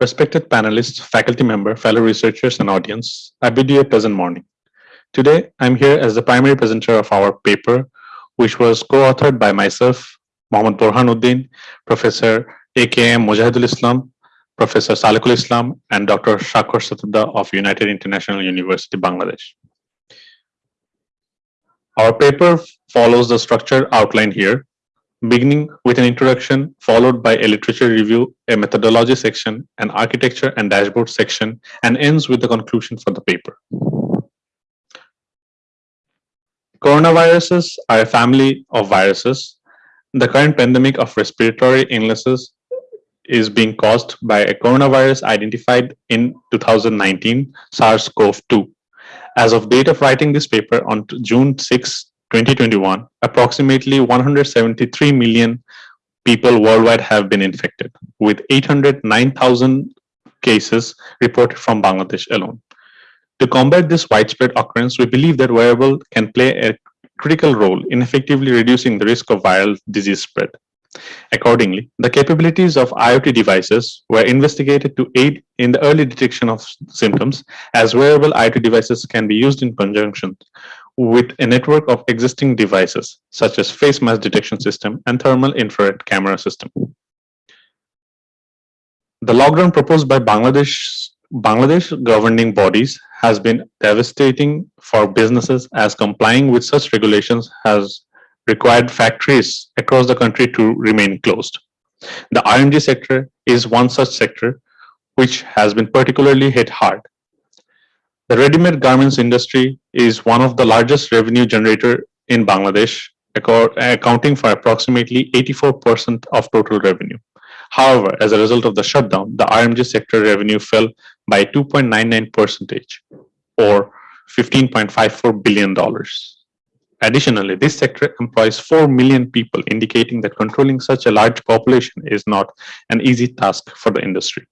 Respected panelists, faculty member, fellow researchers, and audience, I bid you a pleasant morning. Today, I'm here as the primary presenter of our paper, which was co-authored by myself, Mohammad Borhanuddin, Professor AKM Mujahidul Islam, Professor Salekul Islam, and Dr. Swakkhar Shatabda of United International University, Bangladesh. Our paper follows the structure outlined here, beginning with an introduction followed by a literature review, a methodology section, an architecture and dashboard section, and ends with the conclusion for the paper. Coronaviruses are a family of viruses. The current pandemic of respiratory illnesses is being caused by a coronavirus identified in 2019, SARS-CoV-2. As of date of writing this paper on June 6, 2021, approximately 173 million people worldwide have been infected, with 809,000 cases reported from Bangladesh alone. To combat this widespread occurrence, we believe that wearable can play a critical role in effectively reducing the risk of viral disease spread. Accordingly, the capabilities of IoT devices were investigated to aid in the early detection of symptoms, as wearable IoT devices can be used in conjunction with a network of existing devices, such as face mask detection system and thermal infrared camera system. The lockdown proposed by Bangladesh, Bangladesh governing bodies has been devastating for businesses as complying with such regulations has required factories across the country to remain closed. The RMG sector is one such sector which has been particularly hit hard the ready-made garments industry is one of the largest revenue generator in Bangladesh, accounting for approximately 84% of total revenue. However, as a result of the shutdown, the RMG sector revenue fell by 2.99 percentage or $15.54 billion. Additionally, this sector employs 4 million people, indicating that controlling such a large population is not an easy task for the industry.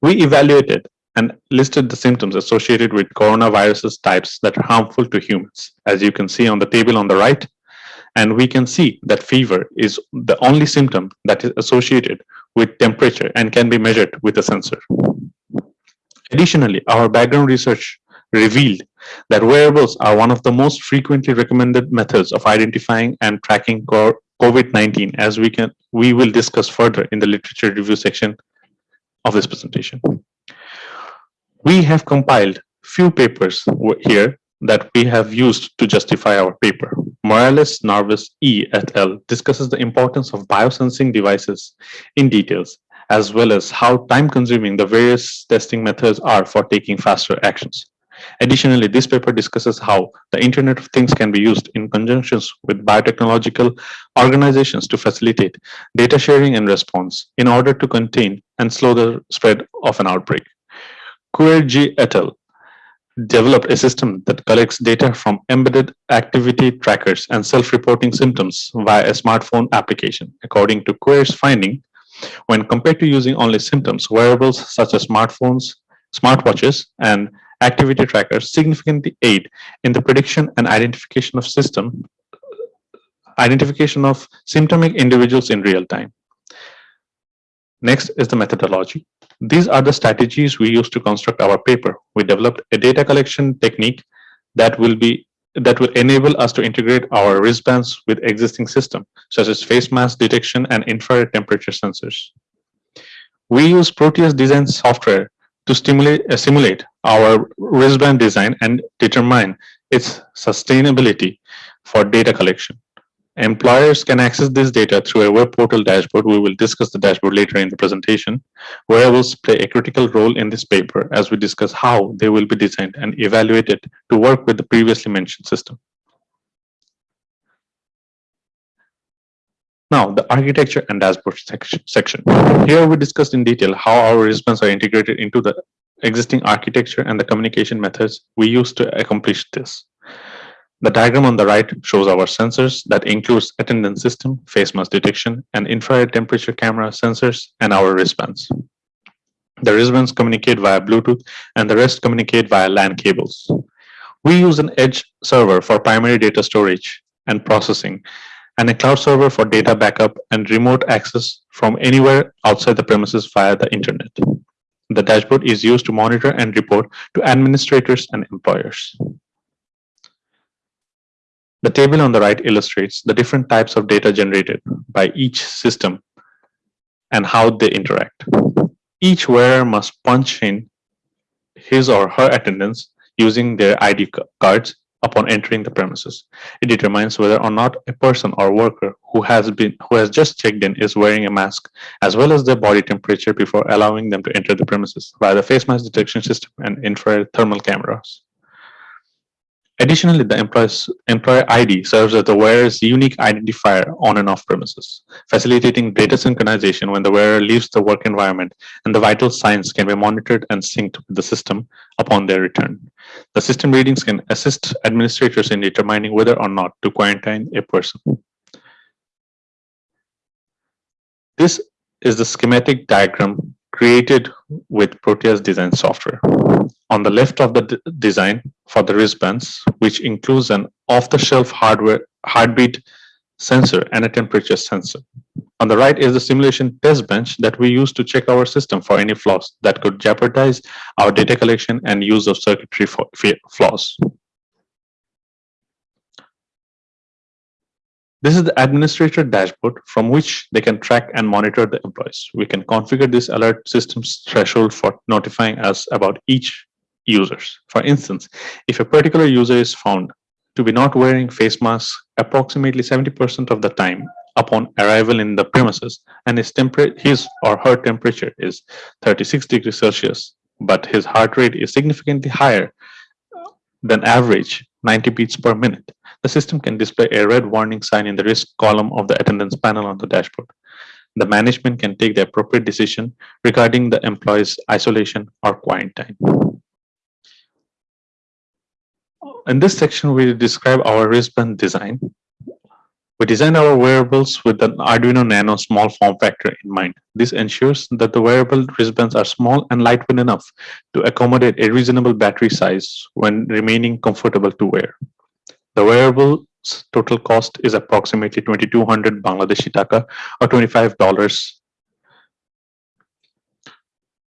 We evaluated and listed the symptoms associated with coronaviruses types that are harmful to humans, as you can see on the table on the right. And we can see that fever is the only symptom that is associated with temperature and can be measured with a sensor. Additionally, our background research revealed that wearables are one of the most frequently recommended methods of identifying and tracking COVID-19 as we can we will discuss further in the literature review section of this presentation we have compiled few papers here that we have used to justify our paper. Morales Narvaez E. et al. discusses the importance of biosensing devices in details, as well as how time-consuming the various testing methods are for taking faster actions. Additionally, this paper discusses how the Internet of Things can be used in conjunction with biotechnological organizations to facilitate data sharing and response in order to contain and slow the spread of an outbreak. Quer G. et al. developed a system that collects data from embedded activity trackers and self-reporting symptoms via a smartphone application. According to Quer's finding, when compared to using only symptoms, wearables such as smartphones, smartwatches, and activity trackers significantly aid in the prediction and identification of system identification of symptomatic individuals in real time. Next is the methodology. These are the strategies we use to construct our paper. We developed a data collection technique that will be that will enable us to integrate our wristbands with existing systems, such as face mask detection and infrared temperature sensors. We use Proteus design software to stimulate, uh, simulate our wristband design and determine its sustainability for data collection. Employers can access this data through a web portal dashboard. We will discuss the dashboard later in the presentation. Wearables play a critical role in this paper as we discuss how they will be designed and evaluated to work with the previously mentioned system. Now, the architecture and dashboard section. Here we discussed in detail how our wristbands are integrated into the existing architecture and the communication methods we use to accomplish this. The diagram on the right shows our sensors that includes attendance system, face mask detection, and infrared temperature camera sensors, and our wristbands. The wristbands communicate via Bluetooth, and the rest communicate via LAN cables. We use an edge server for primary data storage and processing, and a cloud server for data backup and remote access from anywhere outside the premises via the internet. The dashboard is used to monitor and report to administrators and employers. The table on the right illustrates the different types of data generated by each system and how they interact. Each wearer must punch in his or her attendance using their ID cards upon entering the premises. It determines whether or not a person or worker who has been who has just checked in is wearing a mask as well as their body temperature before allowing them to enter the premises via the face mask detection system and infrared thermal cameras. Additionally, the employee's employer ID serves as the wearer's unique identifier on and off premises, facilitating data synchronization when the wearer leaves the work environment, and the vital signs can be monitored and synced with the system upon their return. The system readings can assist administrators in determining whether or not to quarantine a person. This is the schematic diagram created with Proteus design software. On the left of the design for the wristbands, which includes an off-the-shelf hardware heartbeat sensor and a temperature sensor. On the right is the simulation test bench that we use to check our system for any flaws that could jeopardize our data collection and use of circuitry flaws. This is the administrator dashboard from which they can track and monitor the employees. We can configure this alert system's threshold for notifying us about each users. For instance, if a particular user is found to be not wearing face masks approximately 70% of the time upon arrival in the premises and his, his or her temperature is 36 degrees Celsius, but his heart rate is significantly higher than average 90 beats per minute, the system can display a red warning sign in the risk column of the attendance panel on the dashboard. The management can take the appropriate decision regarding the employee's isolation or quarantine. In this section, we describe our wristband design. We designed our wearables with an Arduino Nano small form factor in mind. This ensures that the wearable wristbands are small and lightweight enough to accommodate a reasonable battery size when remaining comfortable to wear. The wearable's total cost is approximately 2200 Bangladeshi taka or $25.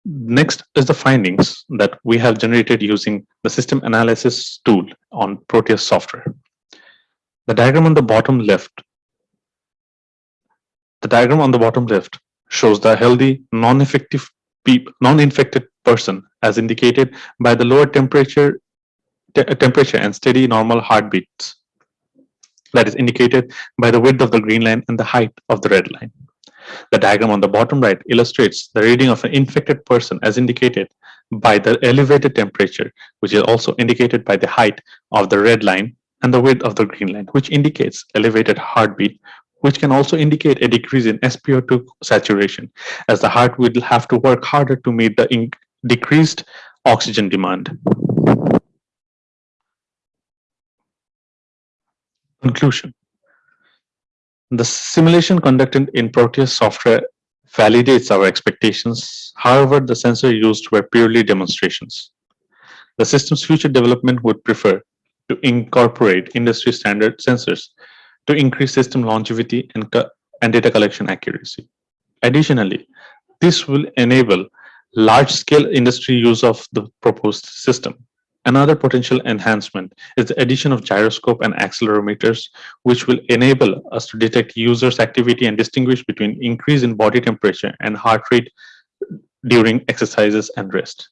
Next is the findings that we have generated using the system analysis tool on Proteus software. The diagram on the bottom left, the diagram on the bottom left shows the healthy, non-effective non-infected person as indicated by the lower temperature uh, temperature and steady normal heartbeats that is indicated by the width of the green line and the height of the red line. The diagram on the bottom right illustrates the reading of an infected person as indicated by the elevated temperature, which is also indicated by the height of the red line and the width of the green line, which indicates elevated heartbeat, which can also indicate a decrease in SpO2 saturation, as the heart will have to work harder to meet the decreased oxygen demand. Conclusion. The simulation conducted in Proteus software validates our expectations. However, the sensors used were purely demonstrations. The system's future development would prefer to incorporate industry standard sensors to increase system longevity and, and data collection accuracy. Additionally, this will enable large-scale industry use of the proposed system. Another potential enhancement is the addition of gyroscope and accelerometers, which will enable us to detect users' activity and distinguish between increase in body temperature and heart rate during exercises and rest.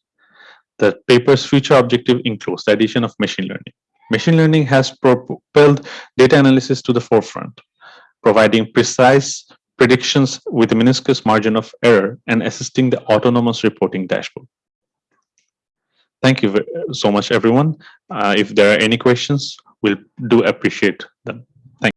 The paper's future objective includes the addition of machine learning. Machine learning has propelled data analysis to the forefront, providing precise predictions with a minuscule margin of error and assisting the autonomous reporting dashboard. Thank you so much, everyone. Uh, if there are any questions, we'll do appreciate